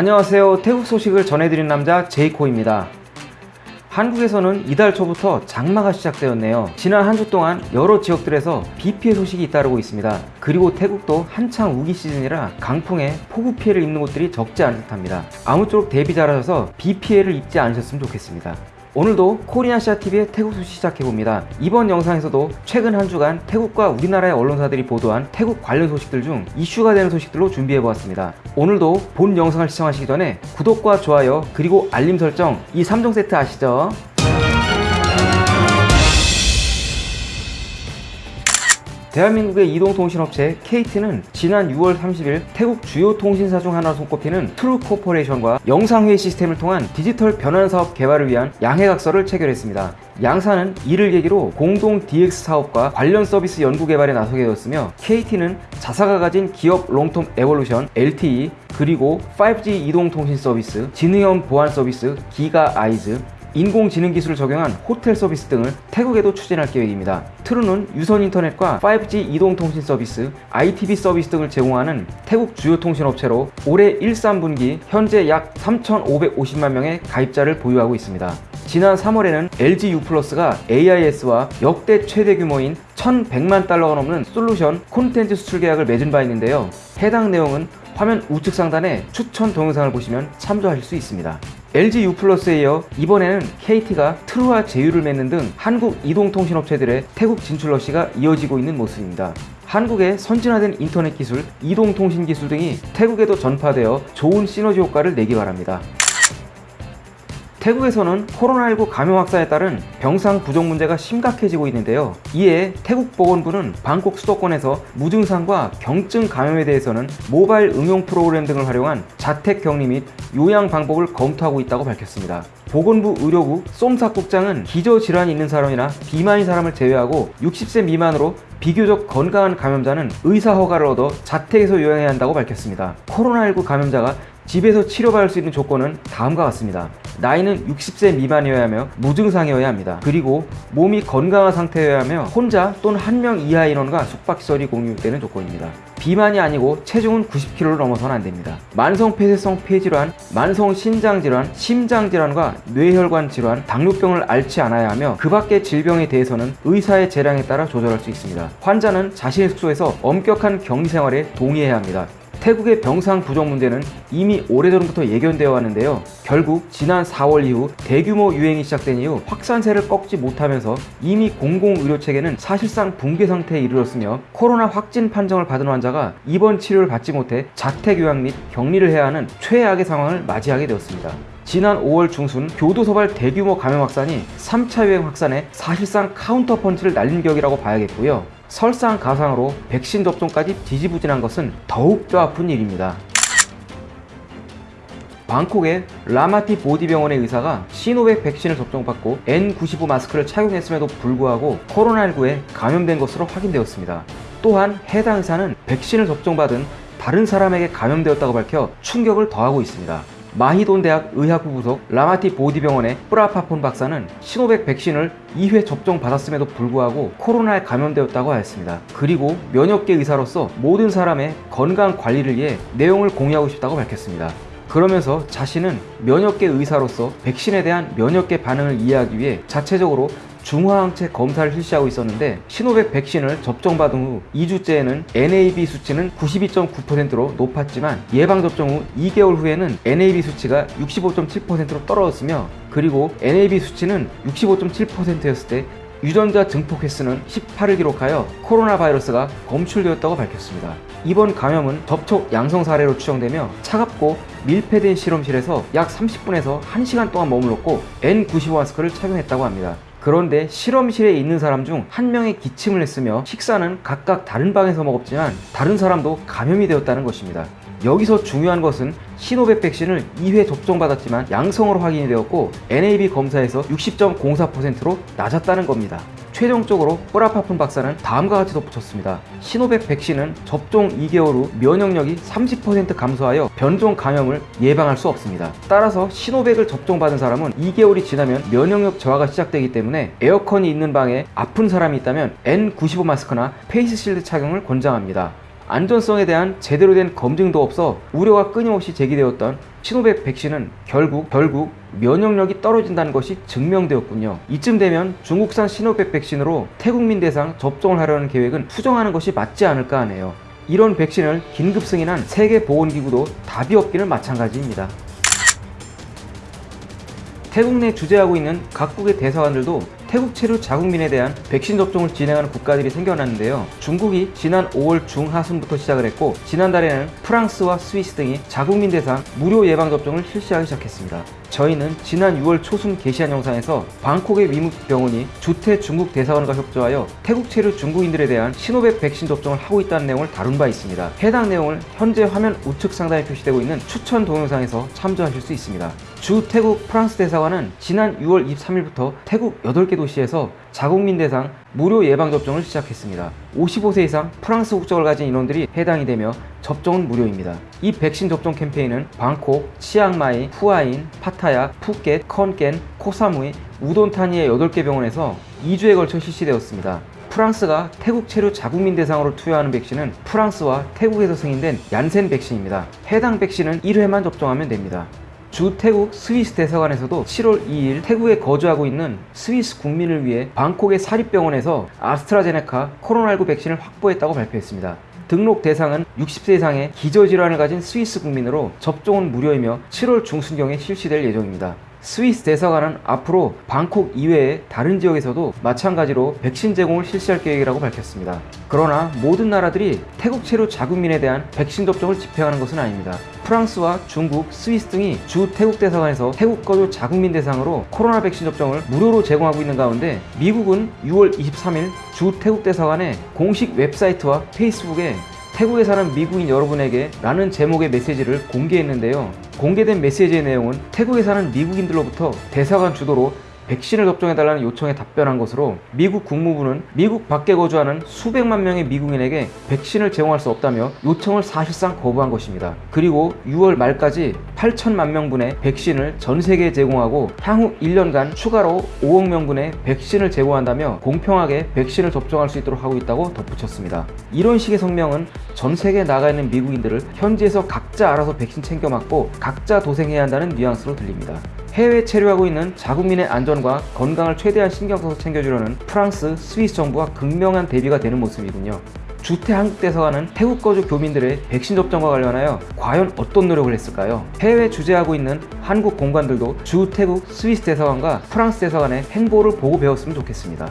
안녕하세요. 태국 소식을 전해드린 남자 제이코입니다. 한국에서는 이달 초부터 장마가 시작되었네요. 지난 한 주 동안 여러 지역들에서 비 피해 소식이 잇따르고 있습니다. 그리고 태국도 한창 우기 시즌이라 강풍에 폭우 피해를 입는 곳들이 적지 않은 듯합니다. 아무쪼록 대비 잘하셔서 비 피해를 입지 않으셨으면 좋겠습니다 오늘도 코리아시아TV의 태국 소식 시작해봅니다. 이번 영상에서도 최근 한 주간 태국과 우리나라의 언론사들이 보도한 태국 관련 소식들 중 이슈가 되는 소식들로 준비해보았습니다. 오늘도 본 영상을 시청하시기 전에 구독과 좋아요 그리고 알림 설정 이 3종 세트 아시죠? 대한민국의 이동통신업체 KT는 지난 6월 30일 태국 주요 통신사 중 하나로 손꼽히는 True Corporation과 영상회의 시스템을 통한 디지털 변환 사업 개발을 위한 양해각서를 체결했습니다. 양사는 이를 계기로 공동 DX 사업과 관련 서비스 연구 개발에 나서게 되었으며 KT는 자사가 가진 기업 Long Term Evolution LTE 그리고 5G 이동통신 서비스, 지능형 보안 서비스 GiGA eyes, 인공지능 기술을 적용한 호텔 서비스 등을 태국에도 추진할 계획입니다. True는 유선 인터넷과 5G 이동통신 서비스, IPTV 서비스 등을 제공하는 태국 주요 통신업체로 올해 1, 3분기 현재 약 3,550만 명의 가입자를 보유하고 있습니다. 지난 3월에는 LG U+가 AIS와 역대 최대 규모인 1,100만 달러가 넘는 솔루션 콘텐츠 수출 계약을 맺은 바 있는데요. 해당 내용은 화면 우측 상단에 추천 동영상을 보시면 참조하실 수 있습니다. LG U+에 이어 이번에는 KT가 트루와 제휴를 맺는 등 한국 이동통신업체들의 태국 진출 러시가 이어지고 있는 모습입니다. 한국의 선진화된 인터넷 기술, 이동통신 기술 등이 태국에도 전파되어 좋은 시너지 효과를 내기 바랍니다. 태국에서는 코로나19 감염 확산에 따른 병상 부족 문제가 심각해지고 있는데요. 이에 태국 보건부는 방콕 수도권에서 무증상과 경증 감염에 대해서는 모바일 응용 프로그램 등을 활용한 자택 격리 및 요양 방법을 검토하고 있다고 밝혔습니다. 보건부 의료부 쏨삭국장은 기저질환이 있는 사람이나 비만인 사람을 제외하고 60세 미만으로 비교적 건강한 감염자는 의사 허가를 얻어 자택에서 요양해야 한다고 밝혔습니다. 코로나19 감염자가 집에서 치료받을 수 있는 조건은 다음과 같습니다. 나이는 60세 미만이어야 하며 무증상이어야 합니다. 그리고 몸이 건강한 상태여야 하며 혼자 또는 한 명 이하 인원과 숙박시설이 공유되는 조건입니다. 비만이 아니고 체중은 90kg를 넘어서는 안됩니다. 만성 폐쇄성 폐질환, 만성 신장질환, 심장질환과 뇌혈관 질환, 당뇨병을 앓지 않아야 하며 그 밖의 질병에 대해서는 의사의 재량에 따라 조절할 수 있습니다. 환자는 자신의 숙소에서 엄격한 격리 생활에 동의해야 합니다. 태국의 병상 부족 문제는 이미 오래전부터 예견되어 왔는데요. 결국 지난 4월 이후 대규모 유행이 시작된 이후 확산세를 꺾지 못하면서 이미 공공의료체계는 사실상 붕괴 상태에 이르렀으며 코로나 확진 판정을 받은 환자가 입원 치료를 받지 못해 자택 요양 및 격리를 해야 하는 최악의 상황을 맞이하게 되었습니다. 지난 5월 중순 교도소발 대규모 감염 확산이 3차 유행 확산에 사실상 카운터 펀치를 날린 격이라고 봐야겠고요. 설상가상으로 백신 접종까지 지지부진한 것은 더욱 뼈아픈 일입니다. 방콕의 라마티보디병원의 의사가 시노백 백신을 접종받고 N95 마스크를 착용했음에도 불구하고 코로나19에 감염된 것으로 확인되었습니다. 또한 해당 의사는 백신을 접종받은 다른 사람에게 감염되었다고 밝혀 충격을 더하고 있습니다. 마히돈 대학 의학부 부속 라마티보디병원의 프라파폰 박사는 시노백 백신을 2회 접종 받았음에도 불구하고 코로나에 감염되었다고 하였습니다. 그리고 면역계 의사로서 모든 사람의 건강 관리를 위해 내용을 공유하고 싶다고 밝혔습니다. 그러면서 자신은 면역계 의사로서 백신에 대한 면역계 반응을 이해하기 위해 자체적으로 중화항체 검사를 실시하고 있었는데 시노백 백신을 접종받은 후 2주째에는 NAB 수치는 92.9%로 높았지만 예방접종 후 2개월 후에는 NAB 수치가 65.7%로 떨어졌으며 그리고 NAB 수치는 65.7%였을 때 유전자 증폭 횟수는 18을 기록하여 코로나 바이러스가 검출되었다고 밝혔습니다. 이번 감염은 접촉 양성 사례로 추정되며 차갑고 밀폐된 실험실에서 약 30분에서 1시간 동안 머물렀고 N95 마스크를 착용했다고 합니다. 그런데 실험실에 있는 사람 중 한 명이 기침을 했으며 식사는 각각 다른 방에서 먹었지만 다른 사람도 감염이 되었다는 것입니다. 여기서 중요한 것은 시노백 백신을 2회 접종받았지만 양성으로 확인이 되었고 NAB 검사에서 60.04%로 낮았다는 겁니다. 최종적으로 뿌라파푼 박사는 다음과 같이 덧붙였습니다. 시노백 백신은 접종 2개월 후 면역력이 30% 감소하여 변종 감염을 예방할 수 없습니다. 따라서 시노백을 접종받은 사람은 2개월이 지나면 면역력 저하가 시작되기 때문에 에어컨이 있는 방에 아픈 사람이 있다면 N95 마스크나 face shield 착용을 권장합니다. 안전성에 대한 제대로 된 검증도 없어 우려가 끊임없이 제기되었던 시노백 백신은 결국 결국 면역력이 떨어진다는 것이 증명되었군요. 이쯤 되면 중국산 시노백 백신으로 태국민 대상 접종을 하려는 계획은 수정하는 것이 맞지 않을까 하네요. 이런 백신을 긴급 승인한 세계보건기구도 답이 없기는 마찬가지입니다. 태국 내 주재하고 있는 각국의 대사관들도 태국 체류 자국민에 대한 백신 접종을 진행하는 국가들이 생겨났는데요. 중국이 지난 5월 중하순부터 시작을 했고 지난달에는 프랑스와 스위스 등이 자국민 대상 무료 예방 접종을 실시하기 시작했습니다. 저희는 지난 6월 초순 게시한 영상에서 방콕의 위무병원이 주태 중국 대사관과 협조하여 태국 체류 중국인들에 대한 시노백 백신 접종을 하고 있다는 내용을 다룬 바 있습니다. 해당 내용을 현재 화면 우측 상단에 표시되고 있는 추천 동영상에서 참조하실 수 있습니다. 주 태국 프랑스 대사관은 지난 6월 23일부터 태국 8개 도시에서 자국민 대상 무료 예방접종을 시작했습니다. 55세 이상 프랑스 국적을 가진 인원들이 해당이 되며 접종은 무료입니다. 이 백신 접종 캠페인은 방콕, 치앙마이, 후아힌, 파타야, 푸켓, 콘깬, 코사무이, 우돈타니의 8개 병원에서 2주에 걸쳐 실시되었습니다. 프랑스가 태국 체류 자국민 대상으로 투여하는 백신은 프랑스와 태국에서 승인된 얀센 백신입니다. 해당 백신은 1회만 접종하면 됩니다. 주 태국 스위스 대사관에서도 7월 2일 태국에 거주하고 있는 스위스 국민을 위해 방콕의 사립병원에서 아스트라제네카 코로나19 백신을 확보했다고 발표했습니다. 등록 대상은 60세 이상의 기저질환을 가진 스위스 국민으로 접종은 무료이며 7월 중순경에 실시될 예정입니다. 스위스 대사관은 앞으로 방콕 이외의 다른 지역에서도 마찬가지로 백신 제공을 실시할 계획이라고 밝혔습니다. 그러나 모든 나라들이 태국 체류 자국민에 대한 백신 접종을 집행하는 것은 아닙니다. 프랑스와 중국, 스위스 등이 주 태국 대사관에서 태국 거주 자국민 대상으로 코로나 백신 접종을 무료로 제공하고 있는 가운데 미국은 6월 23일 주 태국 대사관의 공식 웹사이트와 페이스북에 태국에 사는 미국인 여러분에게 라는 제목의 메시지를 공개했는데요. 공개된 메시지의 내용은 태국에 사는 미국인들로부터 대사관 주도로 백신을 접종해달라는 요청에 답변한 것으로 미국 국무부는 미국 밖에 거주하는 수백만 명의 미국인에게 백신을 제공할 수 없다며 요청을 사실상 거부한 것입니다. 그리고 6월 말까지 8천만 명분의 백신을 전 세계에 제공하고 향후 1년간 추가로 5억 명분의 백신을 제공한다며 공평하게 백신을 접종할 수 있도록 하고 있다고 덧붙였습니다. 이런 식의 성명은 전 세계에 나가 있는 미국인들을 현지에서 각자 알아서 백신 챙겨 맞고 각자 도생해야 한다는 뉘앙스로 들립니다. 해외 체류하고 있는 자국민의 안전과 건강을 최대한 신경 써서 챙겨주려는 프랑스, 스위스 정부와 극명한 대비가 되는 모습이군요. 주태 한국 대사관은 태국 거주 교민들의 백신 접종과 관련하여 과연 어떤 노력을 했을까요? 해외 주재하고 있는 한국 공관들도 주 태국 스위스 대사관과 프랑스 대사관의 행보를 보고 배웠으면 좋겠습니다.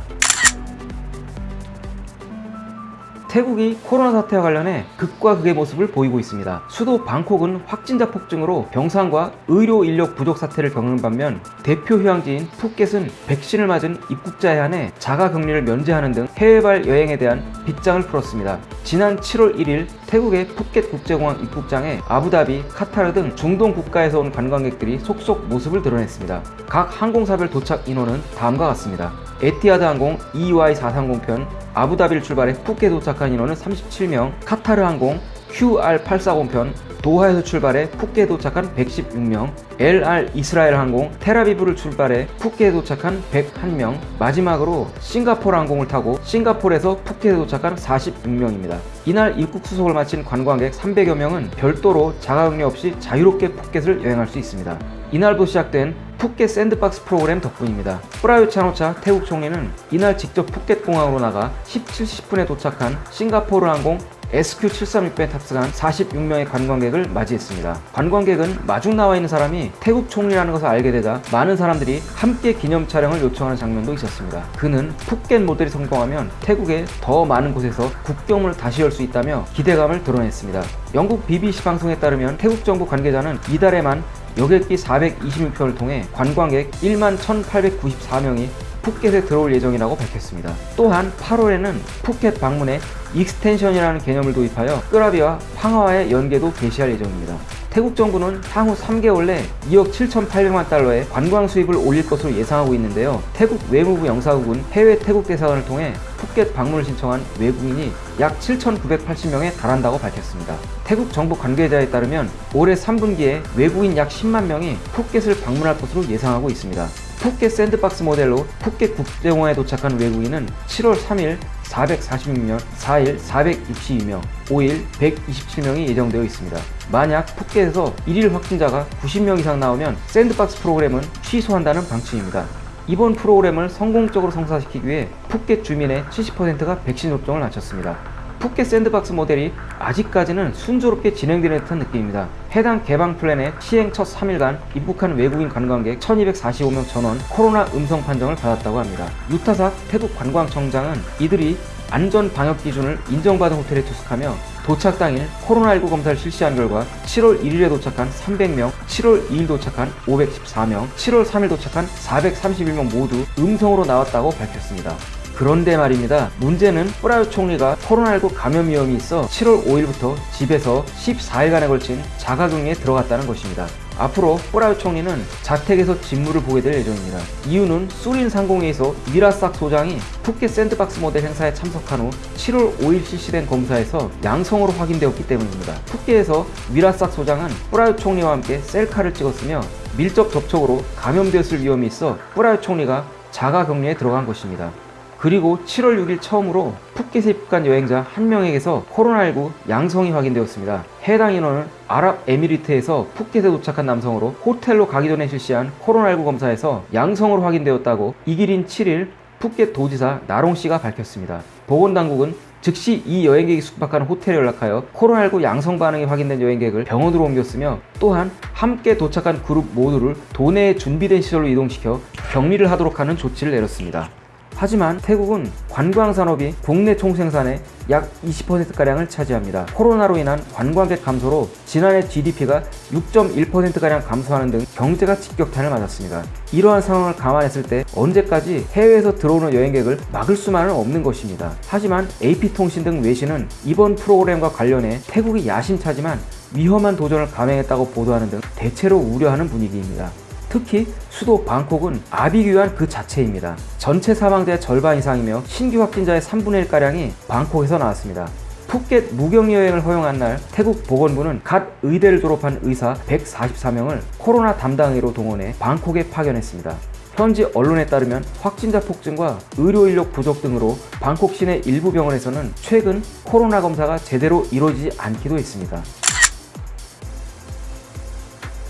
태국이 코로나 사태와 관련해 극과 극의 모습을 보이고 있습니다. 수도 방콕은 확진자 폭증으로 병상과 의료 인력 부족 사태를 겪는 반면 대표 휴양지인 푸켓은 백신을 맞은 입국자에 한해 자가 격리를 면제하는 등 해외발 여행에 대한 빗장을 풀었습니다. 지난 7월 1일 태국의 푸켓 국제공항 입국장에 아부다비, 카타르 등 중동 국가에서 온 관광객들이 속속 모습을 드러냈습니다. 각 항공사별 도착 인원은 다음과 같습니다. 에티하드 항공 EY430편 아부다비를 출발해 푸켓 도착한 인원은 37명, 카타르 항공 QR840편 도하에서 출발해 푸켓에 도착한 116명, 엘알 이스라엘 항공 텔아비브를 출발해 푸켓에 도착한 101명, 마지막으로 싱가포르 항공을 타고 싱가포르에서 푸켓에 도착한 46명입니다. 이날 입국 수속을 마친 관광객 300여 명은 별도로 자가격리 없이 자유롭게 푸켓을 여행할 수 있습니다. 이날부터 시작된 푸켓 샌드박스 프로그램 덕분입니다. 쁘라윳 짠오차 태국 총리는 이날 직접 푸켓 공항으로 나가 17, 10분에 도착한 싱가포르 항공 SQ736에 탑승한 46명의 관광객을 맞이했습니다. 관광객은 마중 나와 있는 사람이 태국 총리라는 것을 알게 되자 많은 사람들이 함께 기념 촬영을 요청하는 장면도 있었습니다. 그는 푸켓 모델이 성공하면 태국의 더 많은 곳에서 국경문을 다시 열 수 있다며 기대감을 드러냈습니다. 영국 BBC 방송에 따르면 태국 정부 관계자는 이달에만 여객기 426편을 통해 관광객 1만 1894명이 푸켓에 들어올 예정이라고 밝혔습니다. 또한 8월에는 푸켓 방문에 extension이라는 개념을 도입하여 끄라비와 팡아와의 연계도 개시할 예정입니다. 태국 정부는 향후 3개월 내 2억 7,800만 달러의 관광 수입을 올릴 것으로 예상하고 있는데요. 태국 외무부 영사국은 해외 태국 대사관을 통해 푸켓 방문을 신청한 외국인이 약 7,980명에 달한다고 밝혔습니다. 태국 정부 관계자에 따르면 올해 3분기에 외국인 약 10만 명이 푸켓을 방문할 것으로 예상하고 있습니다. 푸켓 샌드박스 모델로 푸켓 국제공항에 도착한 외국인은 7월 3일 446명, 4일 462명, 5일 127명이 예정되어 있습니다. 만약 푸켓에서 1일 확진자가 90명 이상 나오면 샌드박스 프로그램은 취소한다는 방침입니다. 이번 프로그램을 성공적으로 성사시키기 위해 푸켓 주민의 70%가 백신 접종을 마쳤습니다. 푸켓 샌드박스 모델이 아직까지는 순조롭게 진행되는 듯한 느낌입니다. 해당 개방 플랜의 시행 첫 3일간 입국한 외국인 관광객 1245명 전원 코로나 음성 판정을 받았다고 합니다. 유타삭 태국 관광청장은 이들이 안전 방역 기준을 인정받은 호텔에 투숙하며 도착 당일 코로나19 검사를 실시한 결과 7월 1일에 도착한 300명, 7월 2일 도착한 514명, 7월 3일 도착한 431명 모두 음성으로 나왔다고 밝혔습니다. 그런데 말입니다. 문제는 뿌라요 총리가 코로나19 감염 위험이 있어 7월 5일부터 집에서 14일간에 걸친 자가격리에 들어갔다는 것입니다. 앞으로 뿌라요 총리는 자택에서 직무를 보게 될 예정입니다. 이유는 수린 상공회의소 미라싹 소장이 푸켓 샌드박스 모델 행사에 참석한 후 7월 5일 실시된 검사에서 양성으로 확인되었기 때문입니다. 푸켓에서 미라싹 소장은 뿌라요 총리와 함께 셀카를 찍었으며 밀접 접촉으로 감염되었을 위험이 있어 뿌라요 총리가 자가격리에 들어간 것입니다. 그리고 7월 6일 처음으로 푸켓에 입국한 여행자 한 명에게서 코로나19 양성이 확인되었습니다. 해당 인원은 아랍에미리트에서 푸켓에 도착한 남성으로 호텔로 가기 전에 실시한 코로나19 검사에서 양성으로 확인되었다고 익일인 7일 푸켓 도지사 나롱 씨가 밝혔습니다. 보건당국은 즉시 이 여행객이 숙박하는 호텔에 연락하여 코로나19 양성 반응이 확인된 여행객을 병원으로 옮겼으며 또한 함께 도착한 그룹 모두를 도내에 준비된 시설로 이동시켜 격리를 하도록 하는 조치를 내렸습니다. 하지만 태국은 관광 산업이 국내 총생산의 약 20%가량을 차지합니다. 코로나로 인한 관광객 감소로 지난해 GDP가 6.1%가량 감소하는 등 경제가 직격탄을 맞았습니다. 이러한 상황을 감안했을 때 언제까지 해외에서 들어오는 여행객을 막을 수만은 없는 것입니다. 하지만 AP통신 등 외신은 이번 프로그램과 관련해 태국이 야심차지만 위험한 도전을 감행했다고 보도하는 등 대체로 우려하는 분위기입니다. 특히 수도 방콕은 아비규환 그 자체입니다. 전체 사망자의 절반 이상이며 신규 확진자의 3분의 1가량이 방콕에서 나왔습니다. 푸켓 무격리 여행을 허용한 날 태국 보건부는 갓 의대를 졸업한 의사 144명을 코로나 담당의로 동원해 방콕에 파견했습니다. 현지 언론에 따르면 확진자 폭증과 의료 인력 부족 등으로 방콕 시내 일부 병원에서는 최근 코로나 검사가 제대로 이루어지지 않기도 했습니다.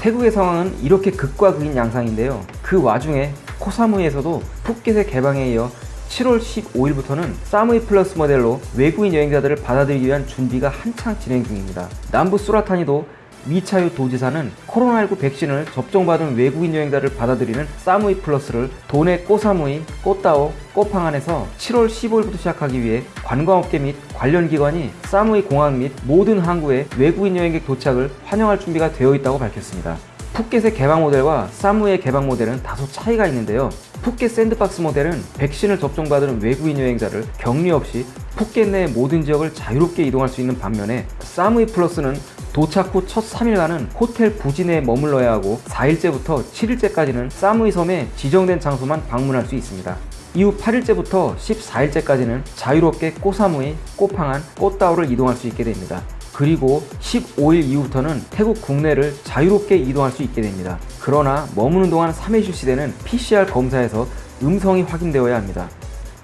태국의 상황은 이렇게 극과 극인 양상인데요. 그 와중에 코사무이에서도 푸켓의 개방에 이어 7월 15일부터는 사무이 플러스 모델로 외국인 여행자들을 받아들이기 위한 준비가 한창 진행 중입니다. 남부 수라타니도 미차유 도지사는 코로나19 백신을 접종받은 외국인 여행자를 받아들이는 사무이 플러스를 도내 꼬사무이, 꼬따오, 꼬팡안에서 7월 15일부터 시작하기 위해 관광업계 및 관련 기관이 사무이 공항 및 모든 항구에 외국인 여행객 도착을 환영할 준비가 되어 있다고 밝혔습니다. 푸켓의 개방 모델과 사무의 개방 모델은 다소 차이가 있는데요. 푸켓 샌드박스 모델은 백신을 접종받은 외국인 여행자를 격리 없이 푸켓 내 모든 지역을 자유롭게 이동할 수 있는 반면에 사무이 플러스는 도착 후 첫 3일간은 호텔 부지 내에 머물러야 하고 4일째부터 7일째까지는 사무이 섬의 지정된 장소만 방문할 수 있습니다. 이후 8일째부터 14일째까지는 자유롭게 꼬사무이, 꼬팡안, 꼬따오를 이동할 수 있게 됩니다. 그리고 15일 이후부터는 태국 국내를 자유롭게 이동할 수 있게 됩니다. 그러나 머무는 동안 3회 실시되는 PCR 검사에서 음성이 확인되어야 합니다.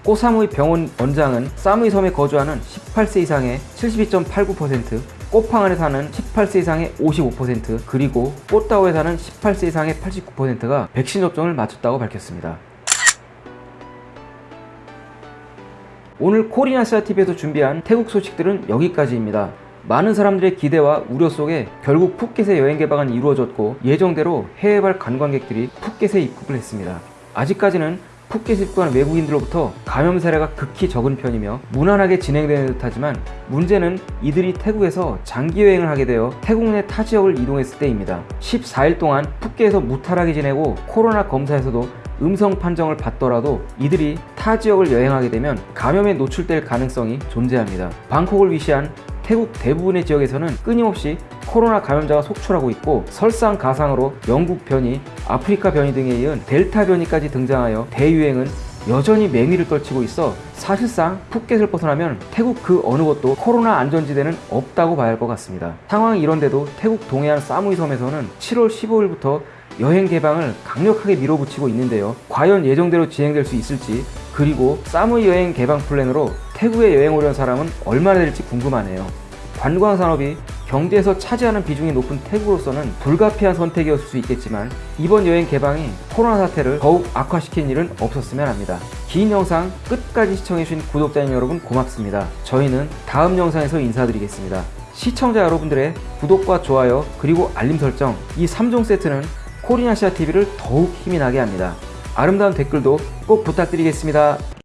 꼬사무이 병원 원장은 사무이 섬에 거주하는 18세 이상의 72.89%, 꼬팡안에 사는 18세 이상의 55%, 그리고 꼬따오에 사는 18세 이상의 89%가 백신 접종을 마쳤다고 밝혔습니다. 오늘 코리아시아TV에서 준비한 태국 소식들은 여기까지입니다. 많은 사람들의 기대와 우려 속에 결국 푸켓의 여행 개방은 이루어졌고 예정대로 해외발 관광객들이 푸켓에 입국을 했습니다. 아직까지는 푸켓에 입국한 외국인들로부터 감염 사례가 극히 적은 편이며 무난하게 진행되는 듯하지만 문제는 이들이 태국에서 장기 여행을 하게 되어 태국 내 타 지역을 이동했을 때입니다. 14일 동안 푸켓에서 무탈하게 지내고 코로나 검사에서도 음성 판정을 받더라도 이들이 타 지역을 여행하게 되면 감염에 노출될 가능성이 존재합니다. 방콕을 위시한 태국 대부분의 지역에서는 끊임없이 코로나 감염자가 속출하고 있고 설상가상으로 영국 변이, 아프리카 변이 등에 이은 델타 변이까지 등장하여 대유행은 여전히 맹위를 떨치고 있어 사실상 푸켓을 벗어나면 태국 그 어느 곳도 코로나 안전지대는 없다고 봐야 할 것 같습니다. 상황이 이런데도 태국 동해안 사무이 섬에서는 7월 15일부터 여행 개방을 강력하게 밀어붙이고 있는데요. 과연 예정대로 진행될 수 있을지 그리고 사무이 여행 개방 플랜으로 태국에 여행 오려는 사람은 얼마나 될지 궁금하네요. 관광 산업이 경제에서 차지하는 비중이 높은 태국으로서는 불가피한 선택이었을 수 있겠지만 이번 여행 개방이 코로나 사태를 더욱 악화시킨 일은 없었으면 합니다. 긴 영상 끝까지 시청해주신 구독자님 여러분 고맙습니다. 저희는 다음 영상에서 인사드리겠습니다. 시청자 여러분들의 구독과 좋아요 그리고 알림 설정 이 3종 세트는 코리아시아 TV를 더욱 힘이 나게 합니다. 아름다운 댓글도 꼭 부탁드리겠습니다.